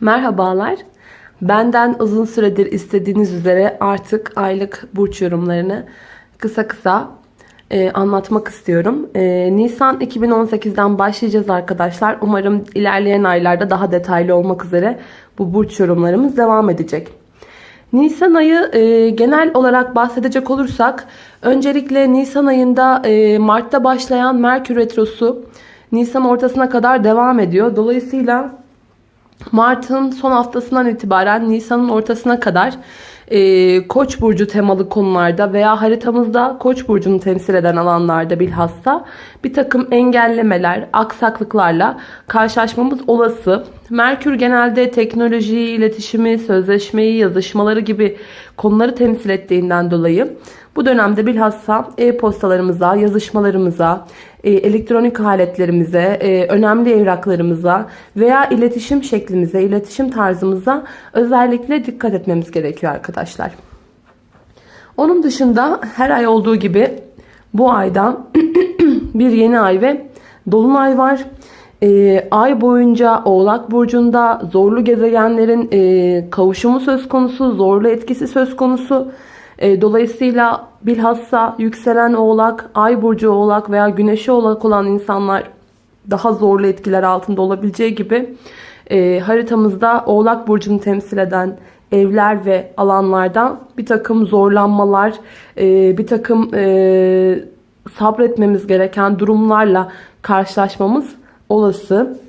Merhabalar. Benden uzun süredir istediğiniz üzere artık aylık burç yorumlarını kısa kısa e, anlatmak istiyorum. E, Nisan 2018'den başlayacağız arkadaşlar. Umarım ilerleyen aylarda daha detaylı olmak üzere bu burç yorumlarımız devam edecek. Nisan ayı e, genel olarak bahsedecek olursak öncelikle Nisan ayında e, Mart'ta başlayan Merkür Retrosu Nisan ortasına kadar devam ediyor. Dolayısıyla Mart'ın son haftasından itibaren Nisan'ın ortasına kadar e, Koç burcu temalı konularda veya haritamızda Koç burcunu temsil eden alanlarda bilhassa bir takım engellemeler, aksaklıklarla karşılaşmamız olası. Merkür genelde teknolojiyi, iletişimi, sözleşmeyi, yazışmaları gibi konuları temsil ettiğinden dolayı bu dönemde bilhassa e-postalarımıza, yazışmalarımıza, e, elektronik aletlerimize, e, önemli evraklarımıza veya iletişim şeklimize, iletişim tarzımıza özellikle dikkat etmemiz gerekiyor arkadaşlar. Onun dışında her ay olduğu gibi bu ayda bir yeni ay ve dolunay var. E, ay boyunca Oğlak Burcu'nda zorlu gezegenlerin e, kavuşumu söz konusu, zorlu etkisi söz konusu. E, dolayısıyla bilhassa yükselen oğlak, ay burcu oğlak veya güneşi oğlak olan insanlar daha zorlu etkiler altında olabileceği gibi e, haritamızda oğlak burcunu temsil eden evler ve alanlardan bir takım zorlanmalar, e, bir takım sabretmemiz gereken durumlarla karşılaşmamız olası.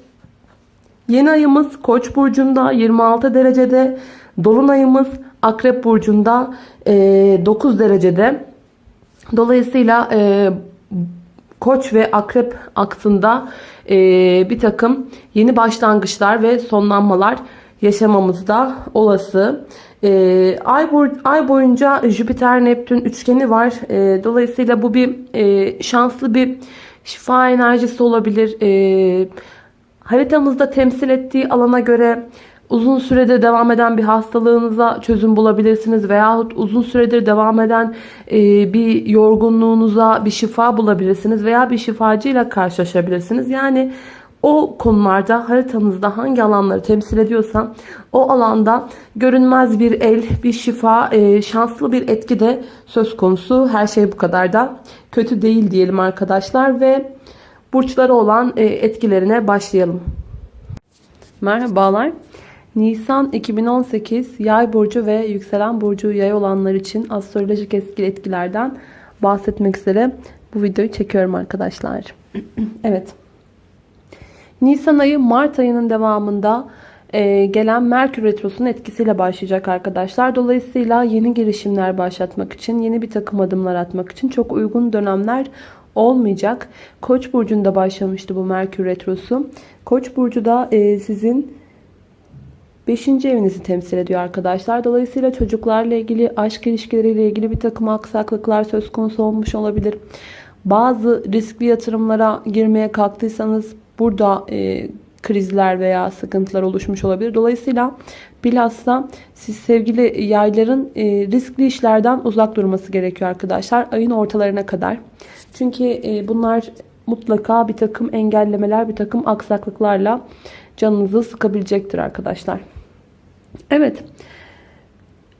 Yeni ayımız Koç burcunda 26 derecede, dolunayımız Akrep burcunda e, 9 derecede. Dolayısıyla e, Koç ve Akrep aksında e, bir takım yeni başlangıçlar ve sonlanmalar yaşamamız da olası. E, ay, ay boyunca Jüpiter-Neptün üçgeni var. E, dolayısıyla bu bir e, şanslı bir şifa enerjisi olabilir. E, haritamızda temsil ettiği alana göre uzun süredir devam eden bir hastalığınıza çözüm bulabilirsiniz veyahut uzun süredir devam eden e, bir yorgunluğunuza bir şifa bulabilirsiniz veya bir şifacıyla karşılaşabilirsiniz. Yani o konularda haritanızda hangi alanları temsil ediyorsa o alanda görünmez bir el, bir şifa, e, şanslı bir etki de söz konusu. Her şey bu kadar da kötü değil diyelim arkadaşlar ve burçları olan e, etkilerine başlayalım. Merhabalar. Nisan 2018 yay burcu ve yükselen burcu yay olanlar için astrolojik etkili etkilerden bahsetmek üzere bu videoyu çekiyorum arkadaşlar. evet. Nisan ayı Mart ayının devamında e, gelen Merkür Retrosu'nun etkisiyle başlayacak arkadaşlar. Dolayısıyla yeni girişimler başlatmak için, yeni bir takım adımlar atmak için çok uygun dönemler olmayacak. Koç burcunda başlamıştı bu Merkür Retrosu. Koç burcu da e, sizin 5. evinizi temsil ediyor arkadaşlar. Dolayısıyla çocuklarla ilgili, aşk ilişkileriyle ilgili bir takım aksaklıklar söz konusu olmuş olabilir. Bazı riskli yatırımlara girmeye kalktıysanız burada e, krizler veya sıkıntılar oluşmuş olabilir. Dolayısıyla bilhassa siz sevgili yayların e, riskli işlerden uzak durması gerekiyor arkadaşlar. Ayın ortalarına kadar. Çünkü e, bunlar mutlaka bir takım engellemeler, bir takım aksaklıklarla canınızı sıkabilecektir arkadaşlar. Evet.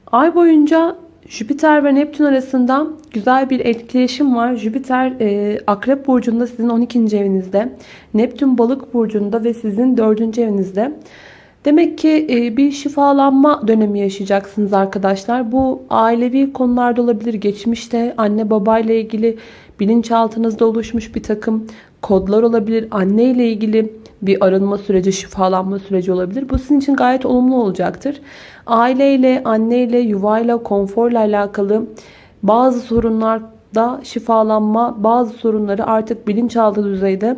Ay boyunca Jüpiter ve Neptün arasında güzel bir etkileşim var. Jüpiter e, Akrep Burcu'nda sizin 12. evinizde. Neptün Balık Burcu'nda ve sizin 4. evinizde. Demek ki e, bir şifalanma dönemi yaşayacaksınız arkadaşlar. Bu ailevi konularda olabilir. Geçmişte anne babayla ilgili bilinçaltınızda oluşmuş bir takım kodlar olabilir. Anne ile ilgili bir arınma süreci, şifalanma süreci olabilir. Bu sizin için gayet olumlu olacaktır. Aileyle, anneyle, yuvayla, konforla alakalı bazı sorunlarda şifalanma, bazı sorunları artık bilinçaltı düzeyde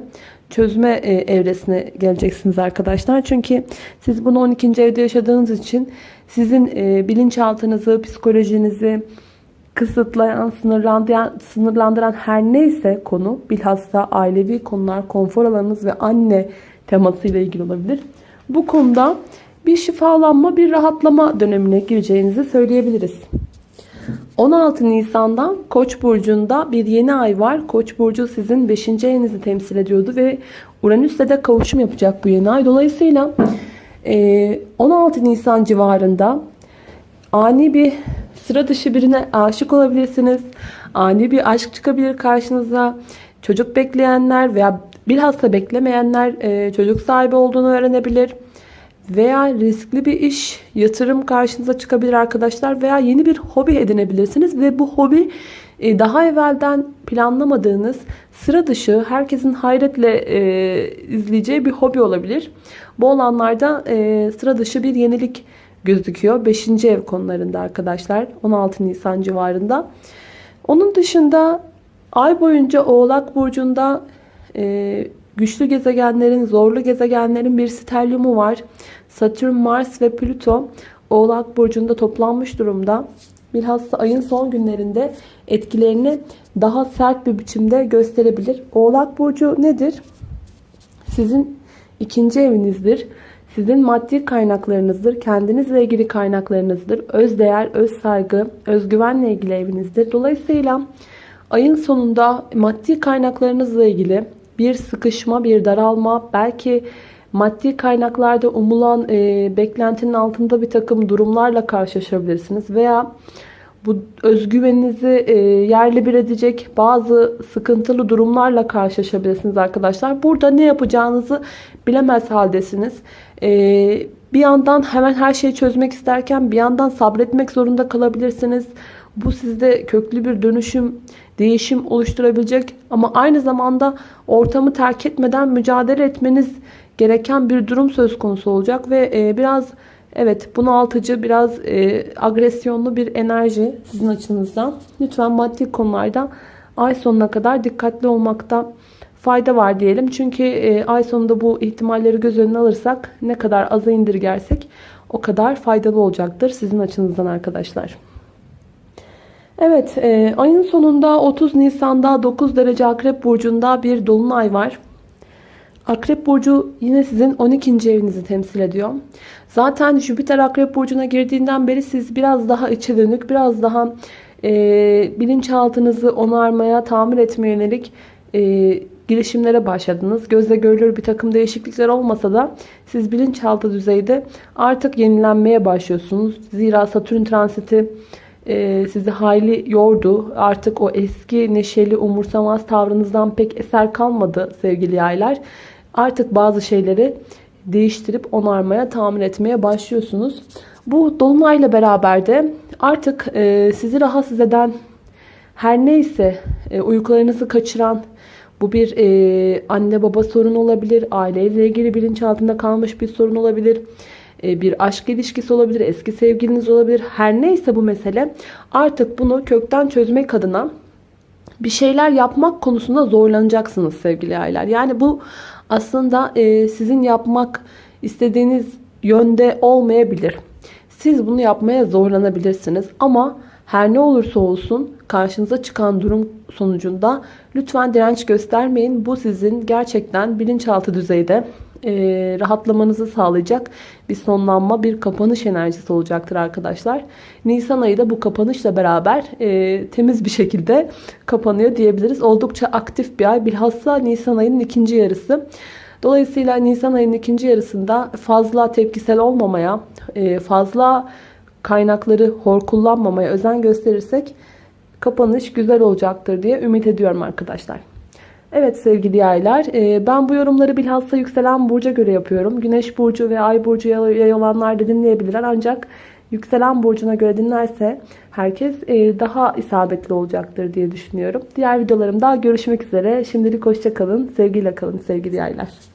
çözme e, evresine geleceksiniz arkadaşlar. Çünkü siz bunu 12. evde yaşadığınız için sizin e, bilinçaltınızı, psikolojinizi, kısıtlayan, sınırlandıran, sınırlandıran her neyse konu bilhassa ailevi konular, konfor alanınız ve anne temasıyla ilgili olabilir. Bu konuda bir şifalanma, bir rahatlama dönemine gireceğinizi söyleyebiliriz. 16 Nisan'da Koç burcunda bir yeni ay var. Koç burcu sizin 5. evinizi temsil ediyordu ve Uranüs'le de kavuşum yapacak bu yeni ay. Dolayısıyla Ee, 16 Nisan civarında ani bir sıra dışı birine aşık olabilirsiniz. Ani bir aşk çıkabilir karşınıza. Çocuk bekleyenler veya bilhassa beklemeyenler e, çocuk sahibi olduğunu öğrenebilir. Veya riskli bir iş, yatırım karşınıza çıkabilir arkadaşlar. Veya yeni bir hobi edinebilirsiniz. Ve bu hobi e, daha evvelden planlamadığınız sıra dışı herkesin hayretle e, izleyeceği bir hobi olabilir. Bu olanlarda e, sıra dışı bir yenilik gözüküyor. 5. ev konularında arkadaşlar 16 Nisan civarında. Onun dışında ay boyunca Oğlak Burcu'nda e, güçlü gezegenlerin, zorlu gezegenlerin bir sterliumu var. Satürn, Mars ve Plüto Oğlak Burcu'nda toplanmış durumda. Bilhassa ayın son günlerinde etkilerini daha sert bir biçimde gösterebilir. Oğlak Burcu nedir? Sizin ikinci evinizdir. Sizin maddi kaynaklarınızdır. Kendinizle ilgili kaynaklarınızdır. Öz değer, öz saygı, özgüvenle ilgili evinizdir. Dolayısıyla ayın sonunda maddi kaynaklarınızla ilgili bir sıkışma, bir daralma, belki maddi kaynaklarda umulan e, beklentinin altında bir takım durumlarla karşılaşabilirsiniz. Veya bu özgüveninizi e, yerli bir edecek bazı sıkıntılı durumlarla karşılaşabilirsiniz arkadaşlar. Burada ne yapacağınızı bilemez haldesiniz. E, bir yandan hemen her şeyi çözmek isterken bir yandan sabretmek zorunda kalabilirsiniz. Bu sizde köklü bir dönüşüm, değişim oluşturabilecek ama aynı zamanda ortamı terk etmeden mücadele etmeniz gereken bir durum söz konusu olacak ve e, biraz evet bunaltıcı, biraz e, agresyonlu bir enerji sizin açınızdan. Lütfen maddi konularda ay sonuna kadar dikkatli olmakta fayda var diyelim. Çünkü e, ay sonunda bu ihtimalleri göz önüne alırsak ne kadar aza indirgersek o kadar faydalı olacaktır sizin açınızdan arkadaşlar. Evet e, ayın sonunda 30 Nisan'da 9 derece Akrep Burcu'nda bir dolunay var. Akrep Burcu yine sizin 12. evinizi temsil ediyor. Zaten Jüpiter Akrep Burcu'na girdiğinden beri siz biraz daha içe dönük, biraz daha e, bilinçaltınızı onarmaya, tamir etmeye yönelik e, girişimlere başladınız. Gözle görülür bir takım değişiklikler olmasa da siz bilinçaltı düzeyde artık yenilenmeye başlıyorsunuz. Zira Satürn transiti e, sizi hayli yordu. Artık o eski neşeli umursamaz tavrınızdan pek eser kalmadı sevgili yaylar. Artık bazı şeyleri değiştirip onarmaya, tamir etmeye başlıyorsunuz. Bu dolunayla beraber de artık e, sizi rahatsız eden her neyse e, uykularınızı kaçıran bu bir e, anne baba sorun olabilir, aileyle ilgili bilinçaltında kalmış bir sorun olabilir e, bir aşk ilişkisi olabilir, eski sevgiliniz olabilir. Her neyse bu mesele artık bunu kökten çözmek adına bir şeyler yapmak konusunda zorlanacaksınız sevgili aileler. Yani bu aslında e, sizin yapmak istediğiniz yönde olmayabilir. Siz bunu yapmaya zorlanabilirsiniz ama her ne olursa olsun karşınıza çıkan durum sonucunda lütfen direnç göstermeyin. Bu sizin gerçekten bilinçaltı düzeyde e, rahatlamanızı sağlayacak bir sonlanma, bir kapanış enerjisi olacaktır arkadaşlar. Nisan ayı da bu kapanışla beraber e, temiz bir şekilde kapanıyor diyebiliriz. Oldukça aktif bir ay. Bilhassa Nisan ayının ikinci yarısı. Dolayısıyla Nisan ayının ikinci yarısında fazla tepkisel olmamaya, e, fazla kaynakları hor kullanmamaya özen gösterirsek kapanış güzel olacaktır diye ümit ediyorum arkadaşlar. Evet sevgili yaylar e, ben bu yorumları bilhassa yükselen burca göre yapıyorum. Güneş burcu ve ay burcu yay olanlar da dinleyebilirler ancak yükselen burcuna göre dinlerse herkes e, daha isabetli olacaktır diye düşünüyorum. Diğer videolarımda görüşmek üzere. Şimdilik hoşçakalın. Sevgiyle kalın sevgili yaylar.